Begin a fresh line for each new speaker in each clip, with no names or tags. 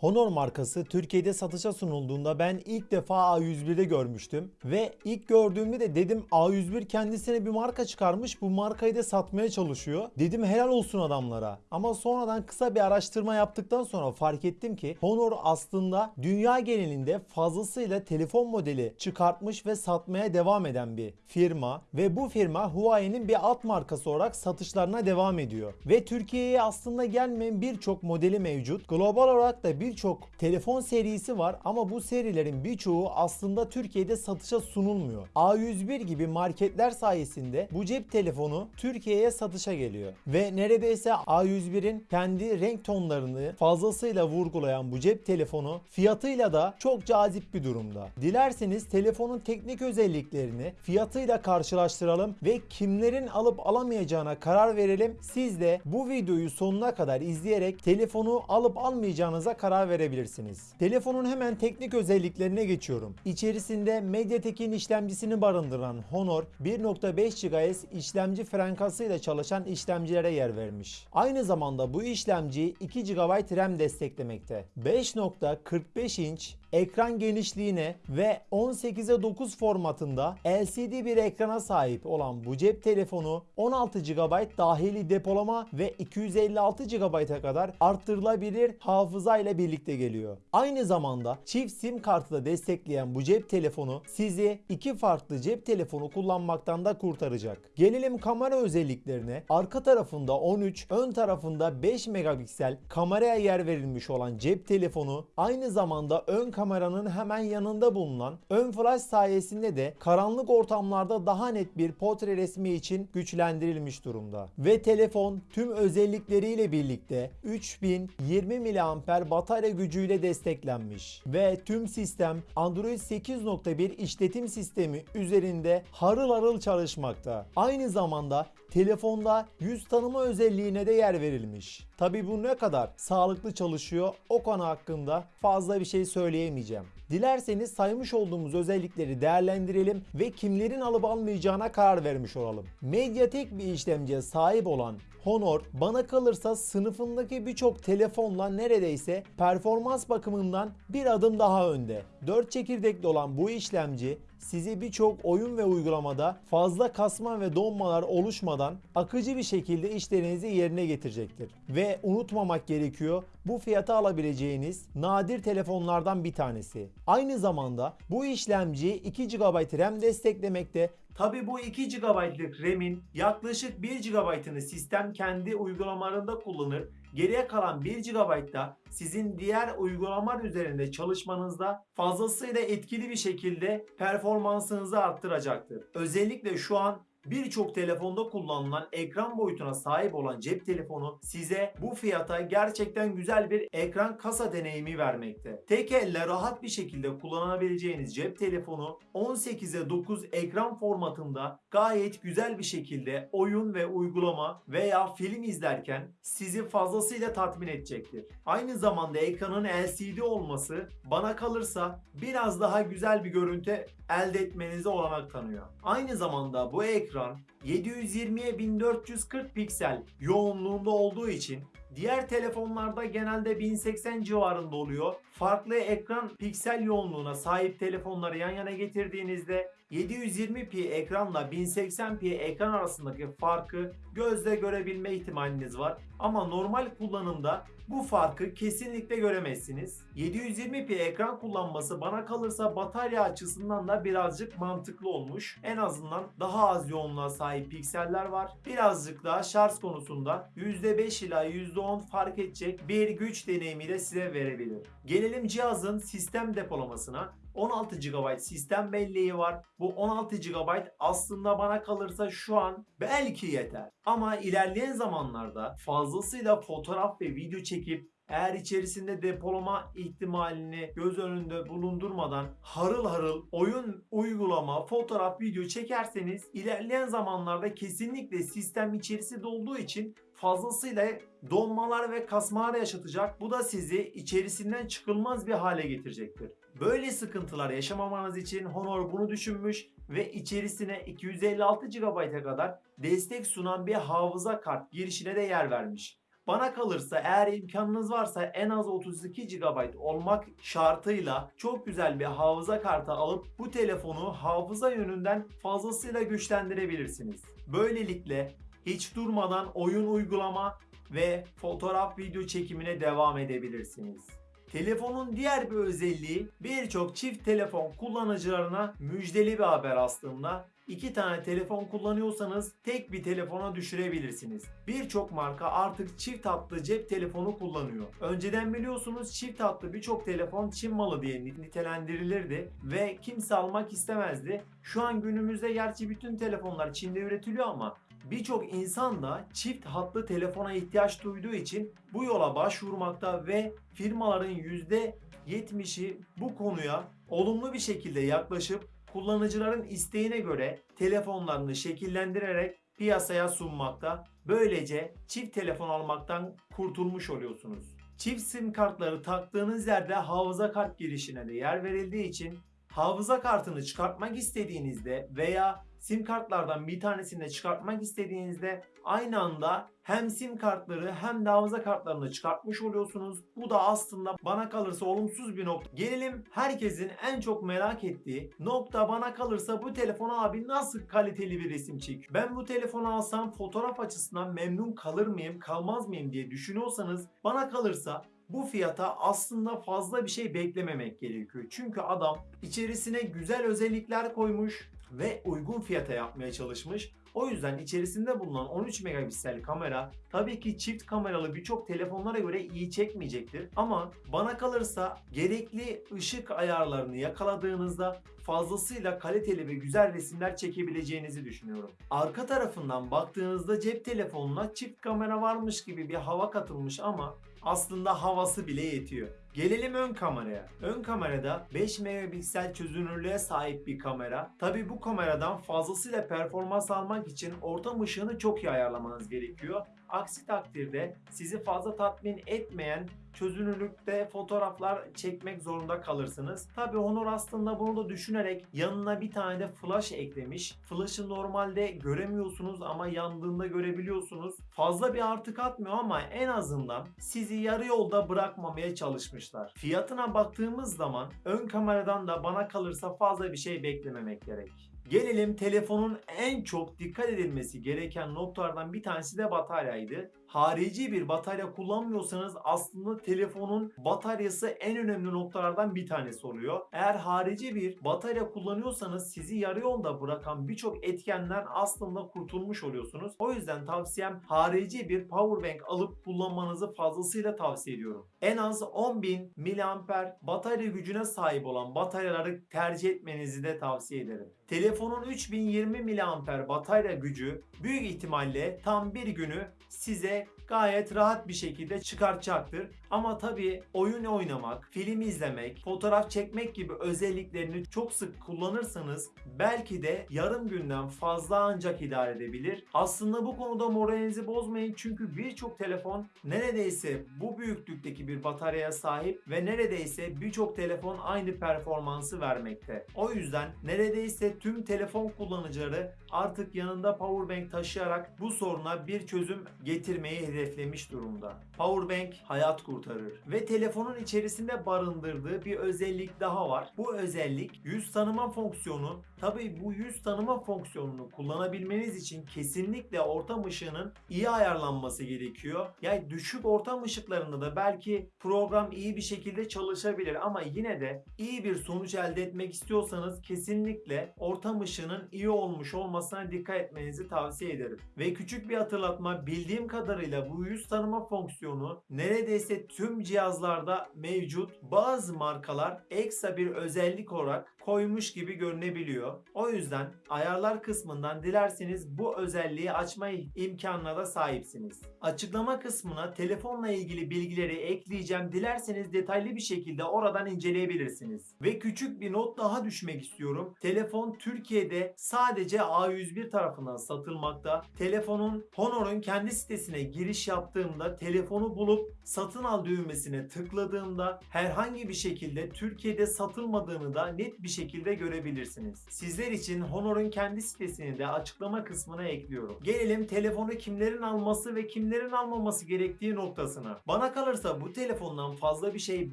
Honor markası Türkiye'de satışa sunulduğunda ben ilk defa A101'de görmüştüm. Ve ilk gördüğümde de dedim A101 kendisine bir marka çıkarmış bu markayı da satmaya çalışıyor. Dedim helal olsun adamlara. Ama sonradan kısa bir araştırma yaptıktan sonra fark ettim ki Honor aslında dünya genelinde fazlasıyla telefon modeli çıkartmış ve satmaya devam eden bir firma. Ve bu firma Huawei'nin bir alt markası olarak satışlarına devam ediyor. Ve Türkiye'ye aslında gelmeyen birçok modeli mevcut. Global olarak da birçok telefon serisi var ama bu serilerin birçoğu aslında Türkiye'de satışa sunulmuyor. A101 gibi marketler sayesinde bu cep telefonu Türkiye'ye satışa geliyor. Ve neredeyse A101'in kendi renk tonlarını fazlasıyla vurgulayan bu cep telefonu fiyatıyla da çok cazip bir durumda. Dilerseniz telefonun teknik özelliklerini fiyatıyla karşılaştıralım ve kimlerin alıp alamayacağına karar verelim. Siz de bu videoyu sonuna kadar izleyerek telefonu alıp almayacağınıza karar verebilirsiniz. Telefonun hemen teknik özelliklerine geçiyorum. İçerisinde MediaTek'in işlemcisini barındıran Honor 1.5 GHz işlemci frekansıyla çalışan işlemcilere yer vermiş. Aynı zamanda bu işlemci 2 GB RAM desteklemekte. 5.45 inç ekran genişliğine ve 18'e 9 formatında LCD bir ekrana sahip olan bu cep telefonu 16 GB dahili depolama ve 256 GB'a kadar arttırılabilir hafıza ile birlikte geliyor. Aynı zamanda çift sim kartı da destekleyen bu cep telefonu sizi iki farklı cep telefonu kullanmaktan da kurtaracak. Gelelim kamera özelliklerine. Arka tarafında 13, ön tarafında 5 megapiksel kameraya yer verilmiş olan cep telefonu aynı zamanda ön kameranın hemen yanında bulunan ön flash sayesinde de karanlık ortamlarda daha net bir portre resmi için güçlendirilmiş durumda. Ve telefon tüm özellikleriyle birlikte 3020 mAh batarya gücüyle desteklenmiş. Ve tüm sistem Android 8.1 işletim sistemi üzerinde harıl harıl çalışmakta. Aynı zamanda telefonda yüz tanıma özelliğine de yer verilmiş. Tabi bu ne kadar sağlıklı çalışıyor o konu hakkında fazla bir şey söyleyemeyeceğim. Dilerseniz saymış olduğumuz özellikleri değerlendirelim ve kimlerin alıp almayacağına karar vermiş olalım. Mediatek bir işlemciye sahip olan Honor bana kalırsa sınıfındaki birçok telefonla neredeyse performans bakımından bir adım daha önde. 4 çekirdekli olan bu işlemci sizi birçok oyun ve uygulamada fazla kasma ve donmalar oluşmadan akıcı bir şekilde işlerinizi yerine getirecektir. Ve unutmamak gerekiyor bu fiyata alabileceğiniz nadir telefonlardan bir tanesi. Aynı zamanda bu işlemci 2 GB RAM desteklemekte Tabi bu 2 GB'lık RAM'in yaklaşık 1 GB'ını sistem kendi uygulamalarında kullanır. Geriye kalan 1 GB da sizin diğer uygulamalar üzerinde çalışmanızda fazlasıyla etkili bir şekilde performansınızı arttıracaktır. Özellikle şu an birçok telefonda kullanılan ekran boyutuna sahip olan cep telefonu size bu fiyata gerçekten güzel bir ekran kasa deneyimi vermekte. Tek elle rahat bir şekilde kullanabileceğiniz cep telefonu 18'e 9 ekran formatında gayet güzel bir şekilde oyun ve uygulama veya film izlerken sizi fazlasıyla tatmin edecektir. Aynı zamanda ekranın LCD olması bana kalırsa biraz daha güzel bir görüntü elde etmenize olanak tanıyor. Aynı zamanda bu ekran 720'ye 1440 piksel yoğunluğunda olduğu için Diğer telefonlarda genelde 1080 civarında oluyor. Farklı ekran piksel yoğunluğuna sahip telefonları yan yana getirdiğinizde 720p ekranla 1080p ekran arasındaki farkı gözle görebilme ihtimaliniz var. Ama normal kullanımda bu farkı kesinlikle göremezsiniz. 720p ekran kullanması bana kalırsa batarya açısından da birazcık mantıklı olmuş. En azından daha az yoğunluğa sahip pikseller var. Birazcık daha şarj konusunda %5 ila %10 fark edecek bir güç deneyimi de size verebilir. Gelelim cihazın sistem depolamasına. 16 GB sistem belleği var. Bu 16 GB aslında bana kalırsa şu an belki yeter. Ama ilerleyen zamanlarda fazlasıyla fotoğraf ve video çekip eğer içerisinde depolama ihtimalini göz önünde bulundurmadan harıl harıl oyun, uygulama, fotoğraf, video çekerseniz ilerleyen zamanlarda kesinlikle sistem içerisi dolduğu için fazlasıyla donmalar ve kasmalar yaşatacak. Bu da sizi içerisinden çıkılmaz bir hale getirecektir. Böyle sıkıntılar yaşamamanız için Honor bunu düşünmüş ve içerisine 256 GB'a kadar destek sunan bir hafıza kart girişine de yer vermiş. Bana kalırsa eğer imkanınız varsa en az 32 GB olmak şartıyla çok güzel bir hafıza kartı alıp bu telefonu hafıza yönünden fazlasıyla güçlendirebilirsiniz. Böylelikle hiç durmadan oyun uygulama ve fotoğraf video çekimine devam edebilirsiniz. Telefonun diğer bir özelliği birçok çift telefon kullanıcılarına müjdeli bir haber aslında. İki tane telefon kullanıyorsanız tek bir telefona düşürebilirsiniz. Birçok marka artık çift hatlı cep telefonu kullanıyor. Önceden biliyorsunuz çift hatlı birçok telefon Çin malı diye nitelendirilirdi ve kimse almak istemezdi. Şu an günümüzde gerçi bütün telefonlar Çin'de üretiliyor ama birçok insan da çift hatlı telefona ihtiyaç duyduğu için bu yola başvurmakta ve firmaların %70'i bu konuya olumlu bir şekilde yaklaşıp kullanıcıların isteğine göre telefonlarını şekillendirerek piyasaya sunmakta. Böylece çift telefon almaktan kurtulmuş oluyorsunuz. Çift sim kartları taktığınız yerde hafıza kart girişine de yer verildiği için hafıza kartını çıkartmak istediğinizde veya sim kartlardan bir tanesini de çıkartmak istediğinizde aynı anda hem sim kartları hem de hafıza kartlarını çıkartmış oluyorsunuz. Bu da aslında bana kalırsa olumsuz bir nokta. Gelelim herkesin en çok merak ettiği nokta bana kalırsa bu telefon abi nasıl kaliteli bir resim çekiyor? Ben bu telefonu alsam fotoğraf açısından memnun kalır mıyım kalmaz mıyım diye düşünüyorsanız bana kalırsa bu fiyata aslında fazla bir şey beklememek gerekiyor. Çünkü adam içerisine güzel özellikler koymuş ve uygun fiyata yapmaya çalışmış. O yüzden içerisinde bulunan 13 megapiksel kamera tabii ki çift kameralı birçok telefonlara göre iyi çekmeyecektir. Ama bana kalırsa gerekli ışık ayarlarını yakaladığınızda fazlasıyla kaliteli ve güzel resimler çekebileceğinizi düşünüyorum. Arka tarafından baktığınızda cep telefonuna çift kamera varmış gibi bir hava katılmış ama aslında havası bile yetiyor. Gelelim ön kameraya. Ön kamerada 5 megapiksel çözünürlüğe sahip bir kamera. Tabi bu kameradan fazlasıyla performans almak için ortam ışığını çok iyi ayarlamanız gerekiyor. Aksi takdirde sizi fazla tatmin etmeyen çözünürlükte fotoğraflar çekmek zorunda kalırsınız. Tabi Honor aslında bunu da düşünerek yanına bir tane de flash eklemiş. Flash'ı normalde göremiyorsunuz ama yandığında görebiliyorsunuz. Fazla bir artı katmıyor ama en azından sizi yarı yolda bırakmamaya çalışmışlar. Fiyatına baktığımız zaman ön kameradan da bana kalırsa fazla bir şey beklememek gerek. Gelelim telefonun en çok dikkat edilmesi gereken noktalardan bir tanesi de bataryaydı. Harici bir batarya kullanmıyorsanız aslında telefonun bataryası en önemli noktalardan bir tanesi oluyor. Eğer harici bir batarya kullanıyorsanız sizi yarı yolda bırakan birçok etkenden aslında kurtulmuş oluyorsunuz. O yüzden tavsiyem harici bir powerbank alıp kullanmanızı fazlasıyla tavsiye ediyorum. En az 10.000 mAh batarya gücüne sahip olan bataryaları tercih etmenizi de tavsiye ederim. Telefonun 3020 mAh batarya gücü büyük ihtimalle tam bir günü size gayet rahat bir şekilde çıkartacaktır. Ama tabii oyun oynamak, film izlemek, fotoğraf çekmek gibi özelliklerini çok sık kullanırsanız belki de yarım günden fazla ancak idare edebilir. Aslında bu konuda moralinizi bozmayın çünkü birçok telefon neredeyse bu büyüklükteki bir bataryaya sahip ve neredeyse birçok telefon aynı performansı vermekte. O yüzden neredeyse tüm telefon kullanıcıları artık yanında powerbank taşıyarak bu soruna bir çözüm getirmeyi hedeflemiş durumda. Powerbank hayat kurtarır ve telefonun içerisinde barındırdığı bir özellik daha var. Bu özellik yüz tanıma fonksiyonu. Tabii bu yüz tanıma fonksiyonunu kullanabilmeniz için kesinlikle ortam ışığının iyi ayarlanması gerekiyor. Yani düşük ortam ışıklarında da belki program iyi bir şekilde çalışabilir ama yine de iyi bir sonuç elde etmek istiyorsanız kesinlikle ortam ışığının iyi olmuş olmasına dikkat etmenizi tavsiye ederim. Ve küçük bir hatırlatma bildiğim kadarıyla bu yüz tanıma fonksiyonu neredeyse tüm cihazlarda mevcut. Bazı markalar ekstra bir özellik olarak koymuş gibi görünebiliyor. O yüzden ayarlar kısmından dilerseniz bu özelliği açma imkanına da sahipsiniz. Açıklama kısmına telefonla ilgili bilgileri ekleyeceğim. Dilerseniz detaylı bir şekilde oradan inceleyebilirsiniz. Ve küçük bir not daha düşmek istiyorum. Telefon Türkiye'de sadece A101 tarafından satılmakta. Telefonun Honor'un kendi sitesine giriş yaptığımda telefonu bulup satın al düğmesine tıkladığımda herhangi bir şekilde Türkiye'de satılmadığını da net bir şekilde görebilirsiniz. Sizler için Honor'un kendi sitesini de açıklama kısmına ekliyorum. Gelelim telefonu kimlerin alması ve kimlerin almaması gerektiği noktasına. Bana kalırsa bu telefondan fazla bir şey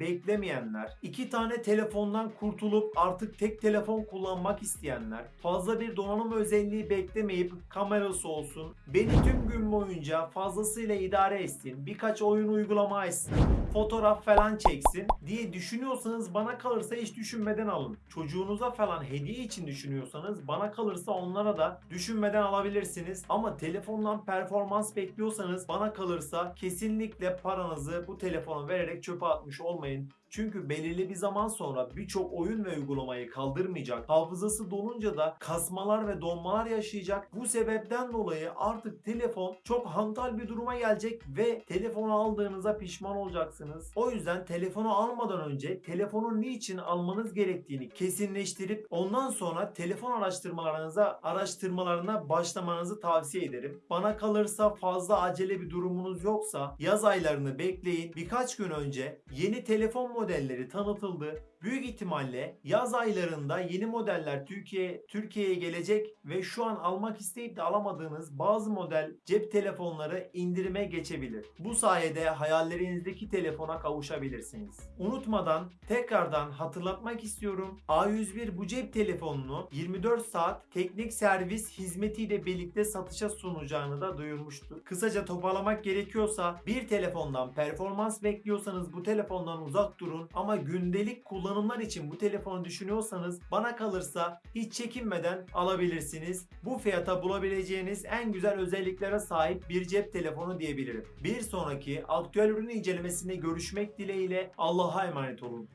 beklemeyenler, iki tane telefondan kurtulup artık tek telefon kullanmak isteyenler, fazla bir donanım özelliği beklemeyip kamerası olsun, beni tüm gün boyunca fazlasıyla idare etsin, birkaç oyun uygulama açsın, fotoğraf falan çeksin diye düşünüyorsanız bana kalırsa hiç düşünmeden alın. Çocuğunuza falan hediye için düşünüyorsanız bana kalırsa onlara da düşünmeden alabilirsiniz. Ama telefondan performans bekliyorsanız bana kalırsa kesinlikle paranızı bu telefona vererek çöpe atmış olmayın. Çünkü belirli bir zaman sonra birçok oyun ve uygulamayı kaldırmayacak. Hafızası dolunca da kasmalar ve donmalar yaşayacak. Bu sebepten dolayı artık telefon çok hantal bir duruma gelecek ve telefonu aldığınıza pişman olacaksınız. O yüzden telefonu almadan önce telefonu niçin almanız gerektiğini kesinleştirip ondan sonra telefon araştırmalarınıza araştırmalarına başlamanızı tavsiye ederim. Bana kalırsa fazla acele bir durumunuz yoksa yaz aylarını bekleyin. Birkaç gün önce yeni telefon modelleri tanıtıldı. Büyük ihtimalle yaz aylarında yeni modeller Türkiye Türkiye'ye gelecek ve şu an almak isteyip de alamadığınız bazı model cep telefonları indirime geçebilir. Bu sayede hayallerinizdeki telefona kavuşabilirsiniz. Unutmadan tekrardan hatırlatmak istiyorum. A101 bu cep telefonunu 24 saat teknik servis hizmetiyle birlikte satışa sunacağını da duyurmuştu. Kısaca toparlamak gerekiyorsa bir telefondan performans bekliyorsanız bu telefondan uzak durun ama gündelik kullanımlar için bu telefonu düşünüyorsanız bana kalırsa hiç çekinmeden alabilirsiniz. Bu fiyata bulabileceğiniz en güzel özelliklere sahip bir cep telefonu diyebilirim. Bir sonraki aktüel ürün incelemesinde görüşmek dileğiyle Allah'a emanet olun.